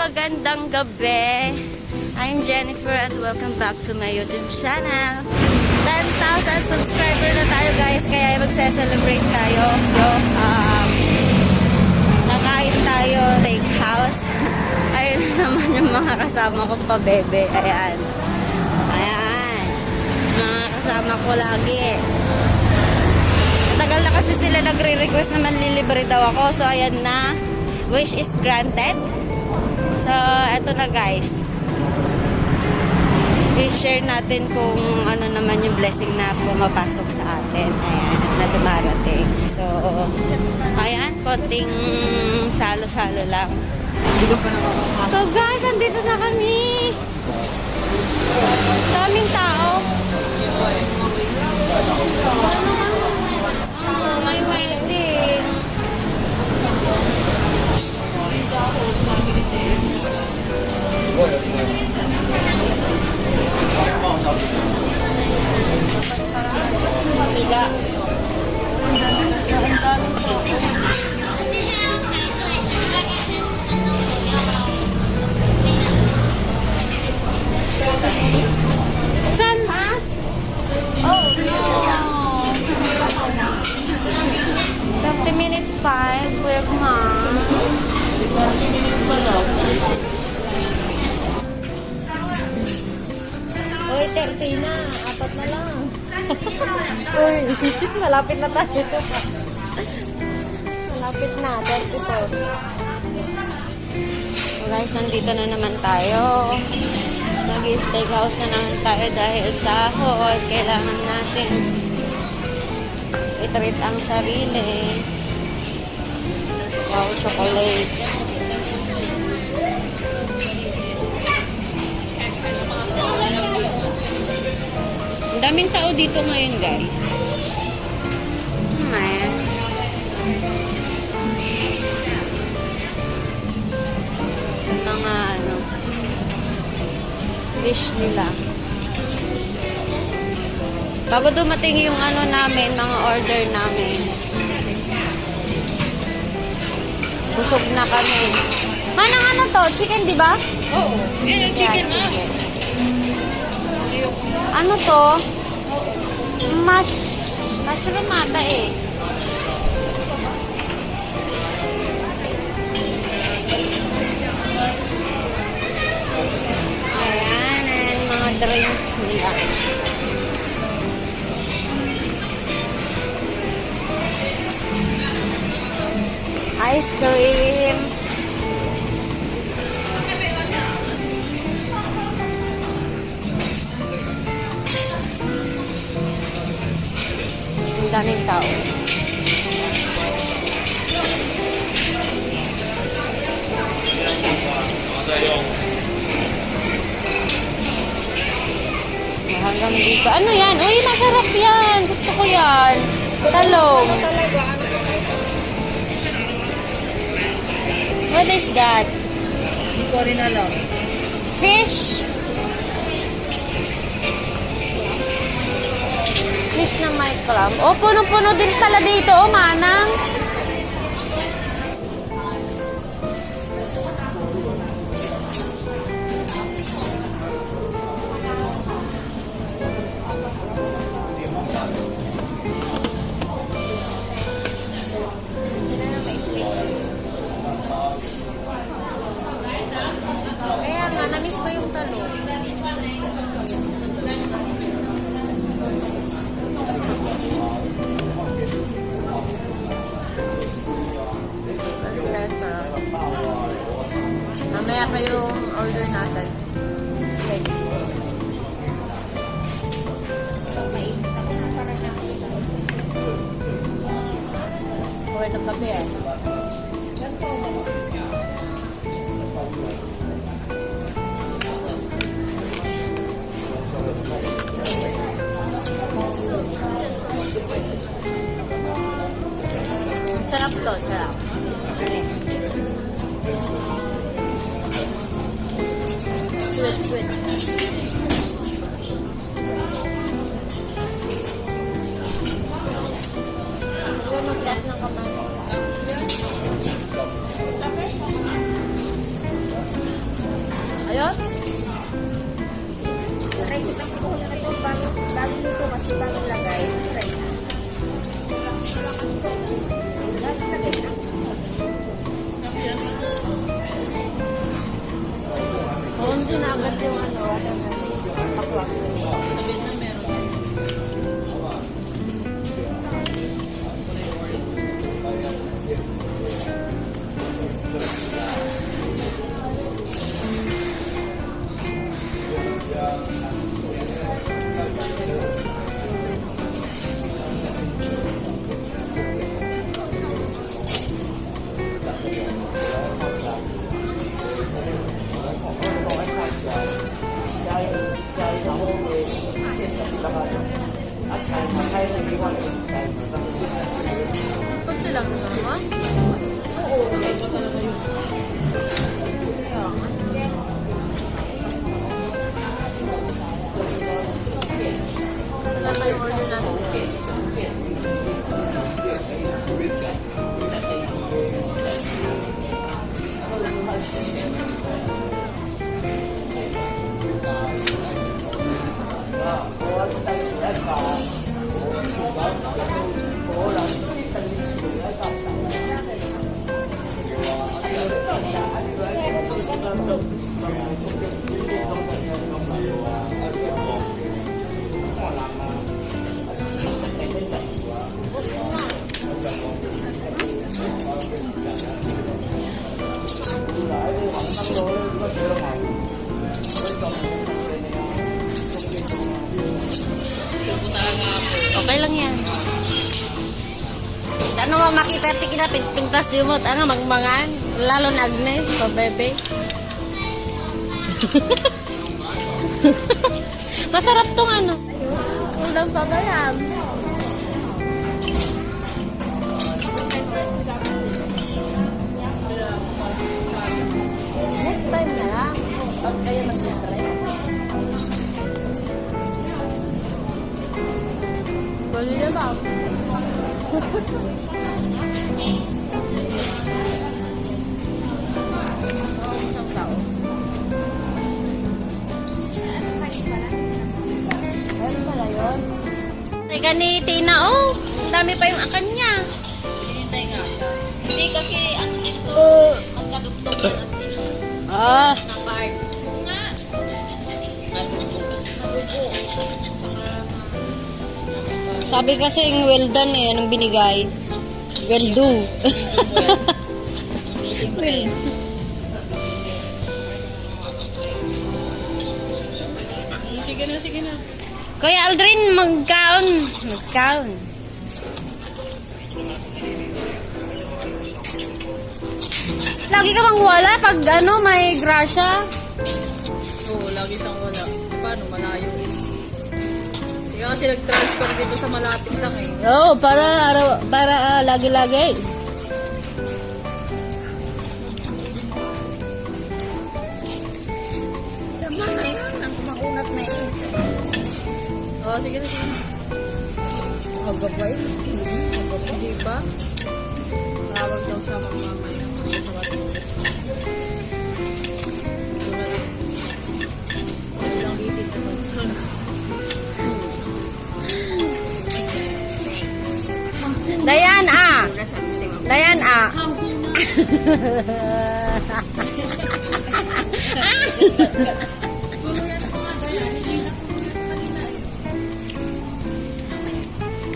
magandang gabi. I'm Jennifer and welcome back to my YouTube channel. 10,000 subscriber na tayo guys, kaya magse-celebrate tayo. So, um, nakain tayo steakhouse. Ayun na naman yung mga kasama kong pabebe. Ayan. Ayan. Mga kasama ko lagi. Tagal na kasi sila nagre-request na manlilibre daw ako. So, ayan na. Wish is granted. So, eto na guys. I-share natin kung ano naman yung blessing na pumapasok sa atin. Ayan, na dumarating. So, ayan, konting salo-salo lang. So guys, andito na kami. Daming tao. Pila. Ang daming tao. San? Oh, no. 30 minutes pa, eh, Kuya Mom. 30 minutes pa daw. 30 na. Apat na lang. Uy, malapit na tayo. malapit na. 32. So guys, nandito na naman tayo. Nag-steakhouse na naman tayo dahil sahod. Kailangan natin i-treat ang sarili. Wow, chocolate. Daming tao dito ngayon, guys. Ayan. Mga ano, dish nila. Bago dumating yung ano namin, mga order namin. Busog na kami. Manang ano to? Chicken, di ba? Oo. Yan chicken Yeah, chicken. Ano to? Mash. Mushroom ata eh. Ayan, ayan, mga drinks nila. Ice cream. Ang daming tao. Hanggang dito. Ano yan? Uy, masarap yan. Gusto ko yan. Talong. What is that? Hindi ko rin alam. Fish clam. Oh, puno-puno din pala dito, oh, manang. Pa yung order natin. Order ng kape eh. Sarap to, sarap. sweet, sweet. Ayun. Nakikita ko kung nakikita ko bago nito kasi bagong. yung ano, Okay lang yan. Ano mo makita ti kinapit pintas yumot ano magmangan lalo na Agnes pa bebe. Masarap tong ano. Ulam pa ba yan? Next time na lang. Pag kayo mag-try. Teka ni Tina, oh! Dami pa yung akan niya. Hinintay nga. Hindi kasi ano ito, Oh. magkadugtong yan ang Na Ah, Sabi kasi yung well done eh, anong binigay? Well do. well. Sige na, sige na. Kuya Aldrin, magkaon. Magkaon. Lagi ka bang wala pag ano, may grasya? Oo, lagi siyang wala. Kaya kasi nag-transfer dito sa malapit lang eh. Oo, para araw, para ah, lagi-lagi. Tama na yan. Ang kumakunat na eh. Oo, sige na, sige na. Magabay. Hindi ba? Tawag daw siya mamamaya. Sa matulog. Dayan ah.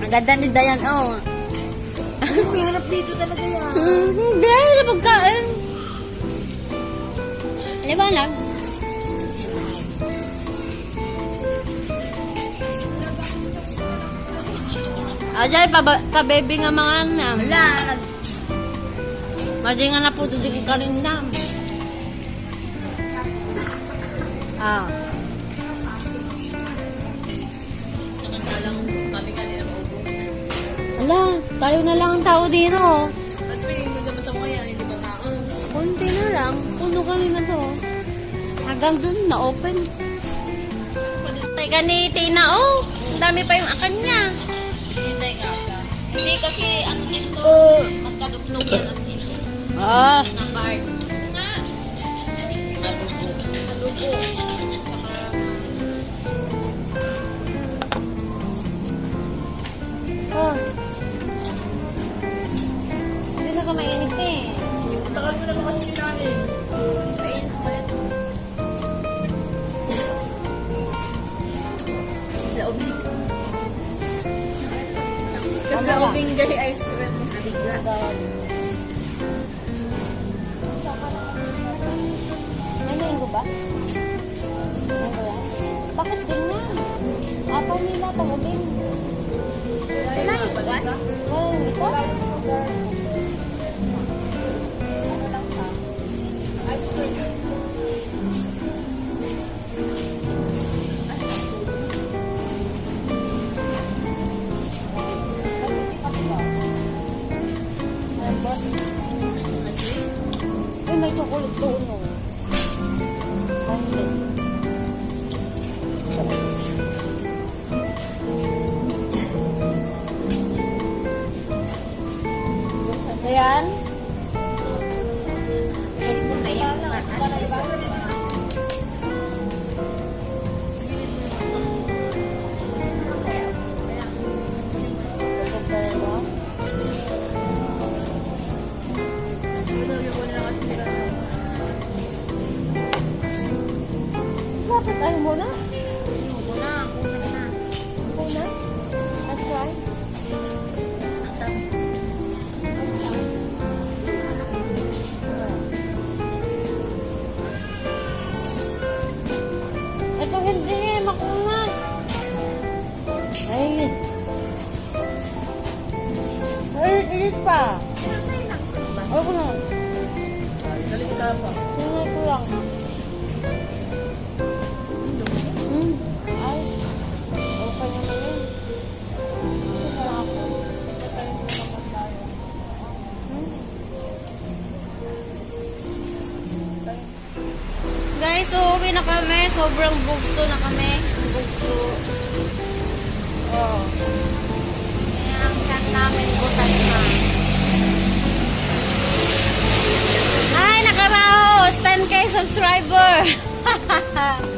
Ang ganda ni Dayan, oh. Ang hirap dito talaga yan. Hmm, Hindi, na pagkain. Liwanag. Ajay, pa, pa baby nga mga nam. Wala, nag... Madi nga na po di ka kalindam. Ah. Samantalang kami kanina maubos. Ala, tayo na lang ang tao dito. At may magamat sa mga yan, hindi ba tao? Kunti na lang. Puno kami na to. Hanggang dun na open. Teka ni Tina, oh. Ang dami pa yung akan niya. Hintay siya. Hindi kasi ano ito, Oh. magkadugtong yan ang Ah. Na part. Nga. Malubo. Malubo. Oh. Hindi na ka mainit eh. Mo naman kasi kinanin. Sa ubing. Sa ubing gay ice ba? Ano ba yan? Bakit ganyan? Apaw nila, tangubing. Wala yung isa? Wala yung isa? Ano lang ka? Ice cream. Ay, may chocolate doon, no? Ay, Ka pa. Tingnan ko lang. Hmm. Ay. Okay naman yun. Na ako. Guys, uuwi na kami. Sobrang bugso na kami. Bugso. Oh. Kaya ang chan namin butas na. Hi, nakaraos! 10k subscriber!